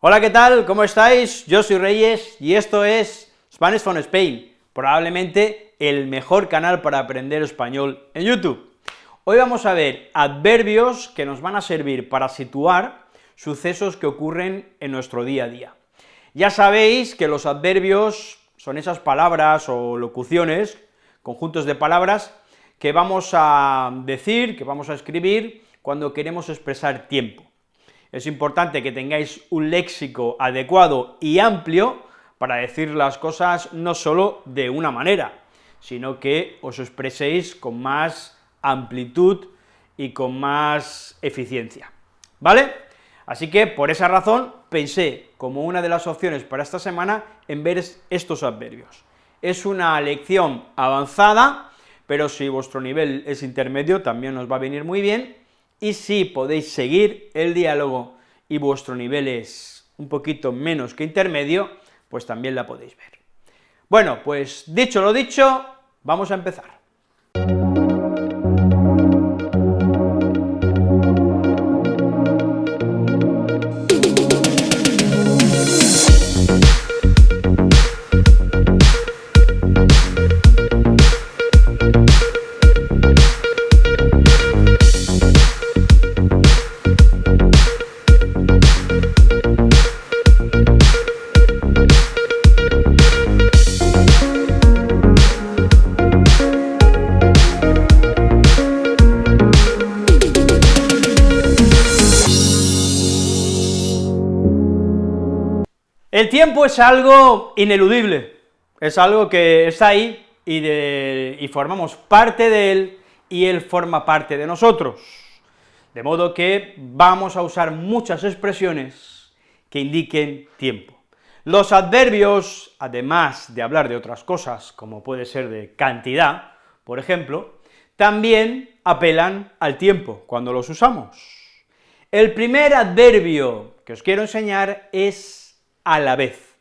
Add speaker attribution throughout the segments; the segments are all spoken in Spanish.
Speaker 1: Hola, ¿qué tal? ¿Cómo estáis? Yo soy Reyes y esto es Spanish from Spain, probablemente el mejor canal para aprender español en YouTube. Hoy vamos a ver adverbios que nos van a servir para situar sucesos que ocurren en nuestro día a día. Ya sabéis que los adverbios son esas palabras o locuciones, conjuntos de palabras, que vamos a decir, que vamos a escribir cuando queremos expresar tiempo. Es importante que tengáis un léxico adecuado y amplio para decir las cosas no solo de una manera, sino que os expreséis con más amplitud y con más eficiencia, ¿vale? Así que, por esa razón, pensé como una de las opciones para esta semana en ver estos adverbios. Es una lección avanzada, pero si vuestro nivel es intermedio, también os va a venir muy bien, y si podéis seguir el diálogo y vuestro nivel es un poquito menos que intermedio, pues también la podéis ver. Bueno, pues dicho lo dicho, vamos a empezar. Es algo ineludible, es algo que está ahí y, formamos parte de él, y él forma parte de nosotros, de modo que vamos a usar muchas expresiones que indiquen tiempo. Los adverbios, además de hablar de otras cosas, como puede ser de cantidad, por ejemplo, también apelan al tiempo cuando los usamos. El primer adverbio que os quiero enseñar es a la vez.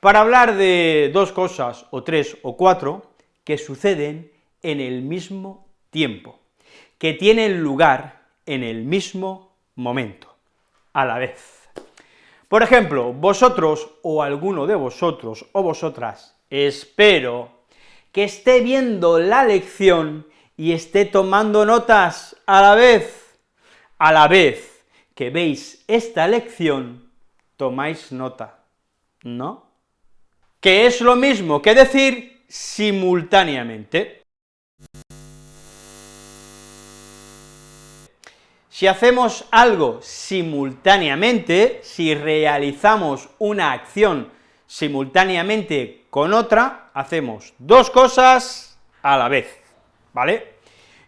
Speaker 1: Para hablar de dos cosas, o tres, o cuatro, que suceden en el mismo tiempo, que tienen lugar en el mismo momento, a la vez. Por ejemplo, vosotros, o alguno de vosotros, o vosotras, espero que esté viendo la lección y esté tomando notas a la vez a la vez que veis esta lección, tomáis nota, ¿no? Que es lo mismo que decir simultáneamente. Si hacemos algo simultáneamente, si realizamos una acción simultáneamente con otra, hacemos dos cosas a la vez, ¿vale?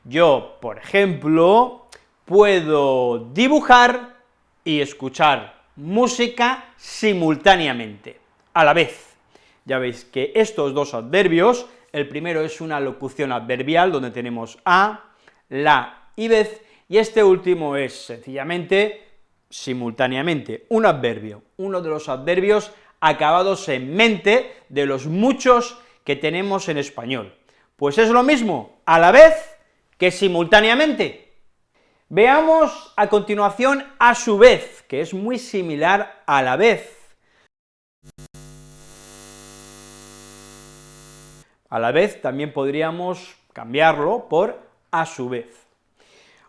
Speaker 1: Yo, por ejemplo, puedo dibujar y escuchar música simultáneamente, a la vez. Ya veis que estos dos adverbios, el primero es una locución adverbial, donde tenemos a, la y vez, y este último es sencillamente simultáneamente, un adverbio, uno de los adverbios acabados en mente de los muchos que tenemos en español. Pues es lo mismo, a la vez que simultáneamente, Veamos a continuación a su vez, que es muy similar a la vez. A la vez también podríamos cambiarlo por a su vez.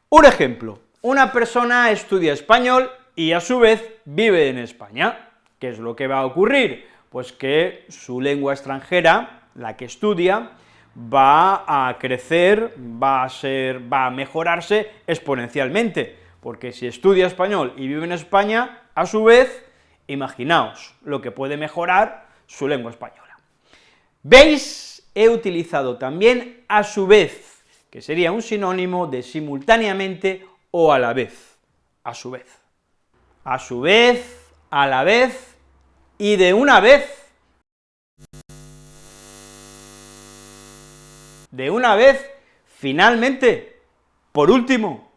Speaker 1: Un ejemplo, una persona estudia español y a su vez vive en España. ¿Qué es lo que va a ocurrir? Pues que su lengua extranjera, la que estudia, va a crecer, va a ser, va a mejorarse exponencialmente, porque si estudia español y vive en España, a su vez, imaginaos lo que puede mejorar su lengua española. ¿Veis? He utilizado también a su vez, que sería un sinónimo de simultáneamente o a la vez, a su vez. A su vez, a la vez y de una vez, de una vez, finalmente, por último,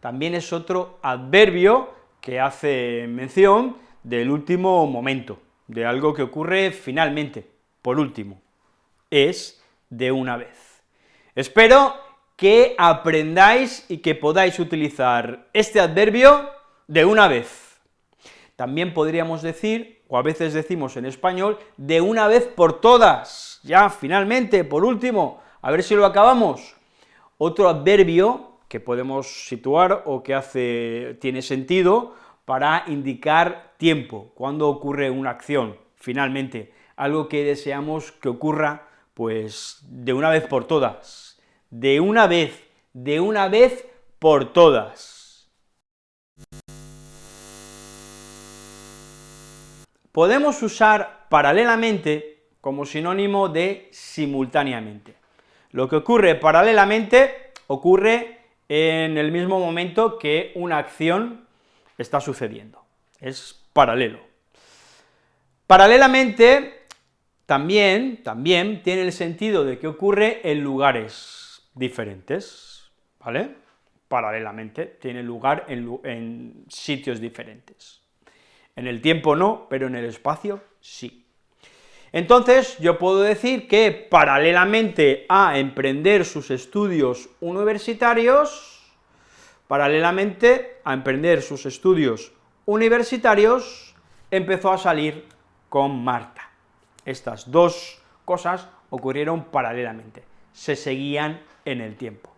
Speaker 1: también es otro adverbio que hace mención del último momento, de algo que ocurre finalmente, por último, es de una vez. Espero que aprendáis y que podáis utilizar este adverbio de una vez. También podríamos decir, o a veces decimos en español, de una vez por todas. Ya, finalmente, por último, a ver si lo acabamos. Otro adverbio que podemos situar o que hace, tiene sentido para indicar tiempo, cuando ocurre una acción, finalmente, algo que deseamos que ocurra, pues, de una vez por todas de una vez, de una vez por todas. Podemos usar paralelamente como sinónimo de simultáneamente. Lo que ocurre paralelamente ocurre en el mismo momento que una acción está sucediendo, es paralelo. Paralelamente también, también tiene el sentido de que ocurre en lugares diferentes, ¿vale? Paralelamente, tiene lugar en, en sitios diferentes. En el tiempo no, pero en el espacio sí. Entonces, yo puedo decir que paralelamente a emprender sus estudios universitarios, paralelamente a emprender sus estudios universitarios, empezó a salir con Marta. Estas dos cosas ocurrieron paralelamente, se seguían en el tiempo.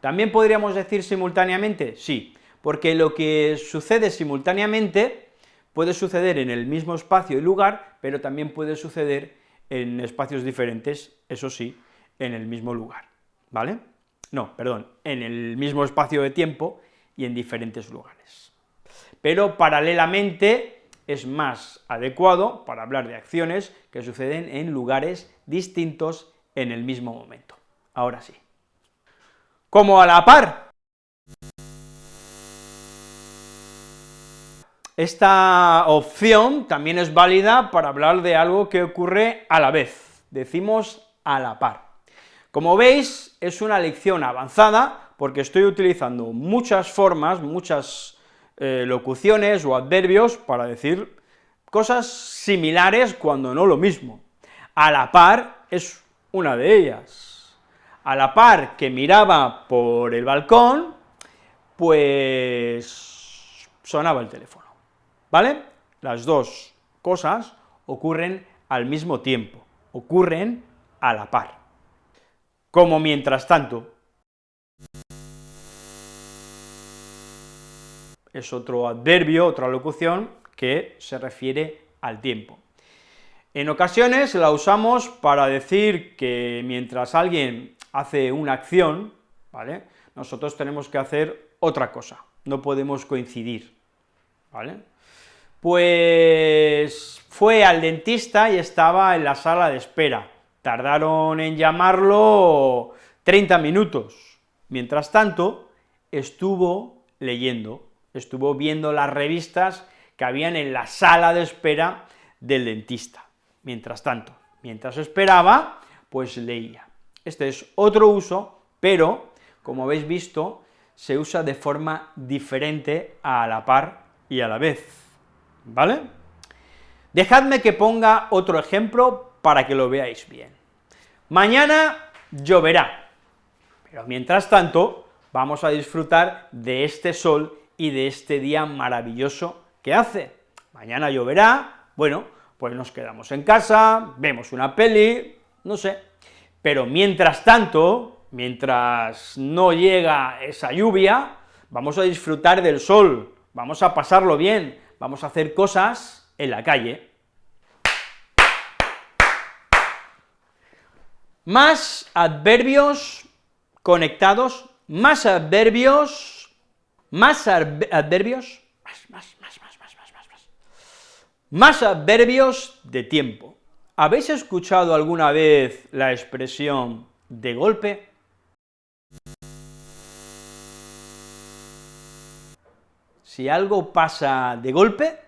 Speaker 1: ¿También podríamos decir simultáneamente? Sí, porque lo que sucede simultáneamente puede suceder en el mismo espacio y lugar, pero también puede suceder en espacios diferentes, eso sí, en el mismo lugar, ¿vale? No, perdón, en el mismo espacio de tiempo y en diferentes lugares. Pero paralelamente es más adecuado para hablar de acciones que suceden en lugares distintos en el mismo momento. Ahora sí como a la par. Esta opción también es válida para hablar de algo que ocurre a la vez, decimos a la par. Como veis, es una lección avanzada, porque estoy utilizando muchas formas, muchas eh, locuciones o adverbios para decir cosas similares cuando no lo mismo. A la par es una de ellas a la par que miraba por el balcón, pues sonaba el teléfono, ¿vale? Las dos cosas ocurren al mismo tiempo, ocurren a la par. Como mientras tanto, es otro adverbio, otra locución que se refiere al tiempo. En ocasiones la usamos para decir que mientras alguien hace una acción, ¿vale?, nosotros tenemos que hacer otra cosa, no podemos coincidir, ¿vale? Pues fue al dentista y estaba en la sala de espera, tardaron en llamarlo 30 minutos, mientras tanto estuvo leyendo, estuvo viendo las revistas que habían en la sala de espera del dentista, mientras tanto, mientras esperaba, pues leía. Este es otro uso, pero, como habéis visto, se usa de forma diferente a la par y a la vez, ¿vale? Dejadme que ponga otro ejemplo para que lo veáis bien. Mañana lloverá, pero mientras tanto vamos a disfrutar de este sol y de este día maravilloso que hace. Mañana lloverá, bueno, pues nos quedamos en casa, vemos una peli, no sé, pero mientras tanto, mientras no llega esa lluvia, vamos a disfrutar del sol, vamos a pasarlo bien, vamos a hacer cosas en la calle. Más adverbios conectados, más adverbios, más adverbios, más, más, más, más, más, más, más, más, más adverbios de tiempo. ¿Habéis escuchado alguna vez la expresión de golpe? Si algo pasa de golpe,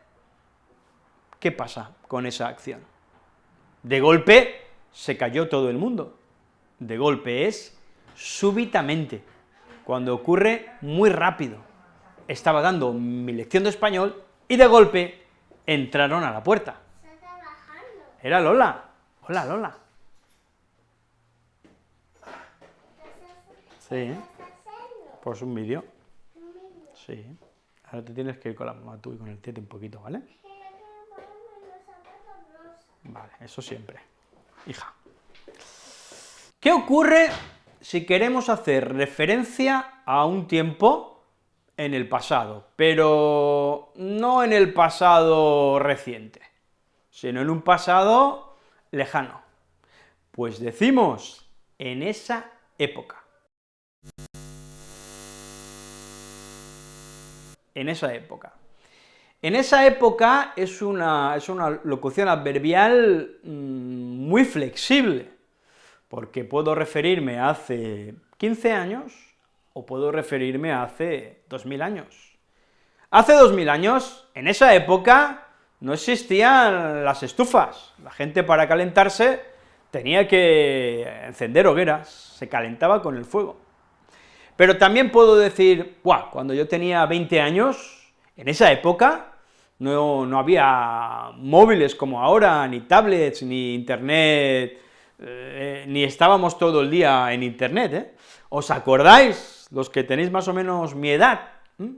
Speaker 1: ¿qué pasa con esa acción? De golpe se cayó todo el mundo. De golpe es súbitamente, cuando ocurre muy rápido. Estaba dando mi lección de español y de golpe entraron a la puerta. Era Lola. Hola, Lola. Sí. Pues un vídeo. Sí. Ahora te tienes que ir con la mamá tú y con el tete un poquito, ¿vale? Vale, eso siempre. Hija. ¿Qué ocurre si queremos hacer referencia a un tiempo en el pasado, pero no en el pasado reciente, sino en un pasado lejano? Pues decimos, en esa época. En esa época. En esa época es una, es una locución adverbial mm, muy flexible, porque puedo referirme a hace 15 años o puedo referirme a hace 2000 años. Hace 2000 años, en esa época, no existían las estufas, la gente para calentarse tenía que encender hogueras, se calentaba con el fuego. Pero también puedo decir, ¡buah!, cuando yo tenía 20 años, en esa época, no, no había móviles como ahora, ni tablets, ni internet, eh, ni estábamos todo el día en internet, ¿eh? ¿Os acordáis, los que tenéis más o menos mi edad? ¿Mm?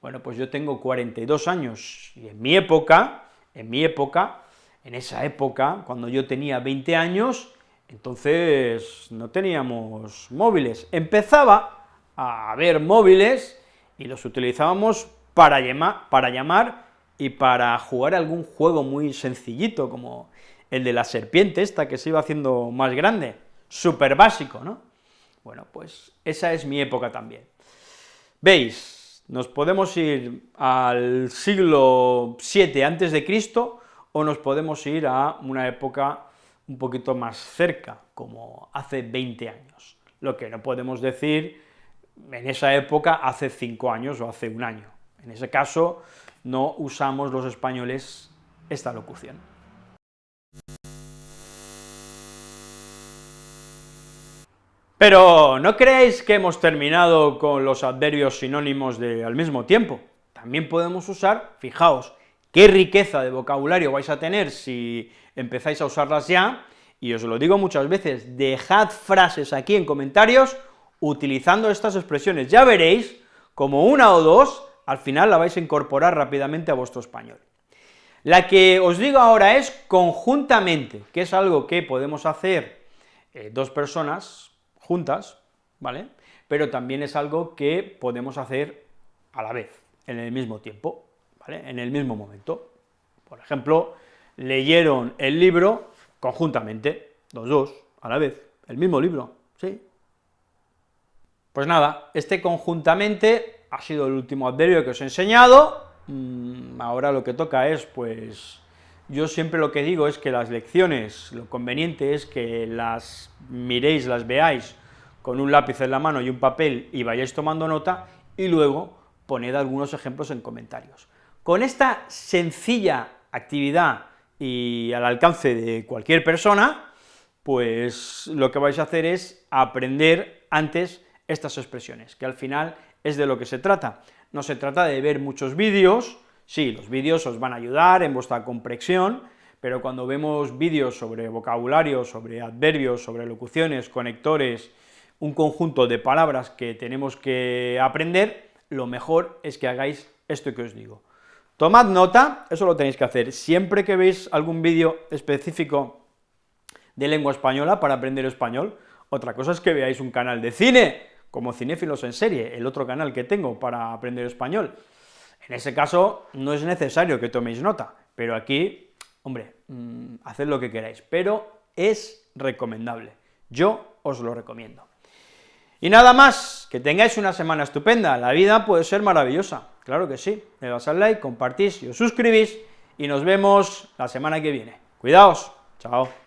Speaker 1: Bueno, pues yo tengo 42 años, y en mi época, en mi época, en esa época, cuando yo tenía 20 años, entonces no teníamos móviles. Empezaba a haber móviles y los utilizábamos para, para llamar y para jugar algún juego muy sencillito, como el de la serpiente esta que se iba haciendo más grande, súper básico, ¿no? Bueno, pues esa es mi época también. ¿Veis? Nos podemos ir al siglo VII antes de Cristo, o nos podemos ir a una época un poquito más cerca, como hace 20 años. Lo que no podemos decir en esa época hace 5 años o hace un año. En ese caso, no usamos los españoles esta locución. Pero no creéis que hemos terminado con los adverbios sinónimos de al mismo tiempo. También podemos usar, fijaos, qué riqueza de vocabulario vais a tener si empezáis a usarlas ya, y os lo digo muchas veces, dejad frases aquí en comentarios utilizando estas expresiones, ya veréis como una o dos, al final la vais a incorporar rápidamente a vuestro español. La que os digo ahora es conjuntamente, que es algo que podemos hacer eh, dos personas juntas, ¿vale?, pero también es algo que podemos hacer a la vez, en el mismo tiempo. En el mismo momento. Por ejemplo, leyeron el libro conjuntamente, los dos, a la vez, el mismo libro, ¿sí? Pues nada, este conjuntamente ha sido el último adverbio que os he enseñado, mm, ahora lo que toca es, pues, yo siempre lo que digo es que las lecciones, lo conveniente es que las miréis, las veáis con un lápiz en la mano y un papel y vayáis tomando nota, y luego poned algunos ejemplos en comentarios. Con esta sencilla actividad y al alcance de cualquier persona, pues lo que vais a hacer es aprender antes estas expresiones, que al final es de lo que se trata. No se trata de ver muchos vídeos, sí, los vídeos os van a ayudar en vuestra comprensión, pero cuando vemos vídeos sobre vocabulario, sobre adverbios, sobre locuciones, conectores, un conjunto de palabras que tenemos que aprender, lo mejor es que hagáis esto que os digo. Tomad nota, eso lo tenéis que hacer, siempre que veis algún vídeo específico de lengua española para aprender español, otra cosa es que veáis un canal de cine, como Cinéfilos en Serie, el otro canal que tengo para aprender español. En ese caso, no es necesario que toméis nota, pero aquí, hombre, mm, haced lo que queráis, pero es recomendable, yo os lo recomiendo. Y nada más, que tengáis una semana estupenda, la vida puede ser maravillosa, claro que sí, le das al like, compartís y os suscribís, y nos vemos la semana que viene. Cuidaos, chao.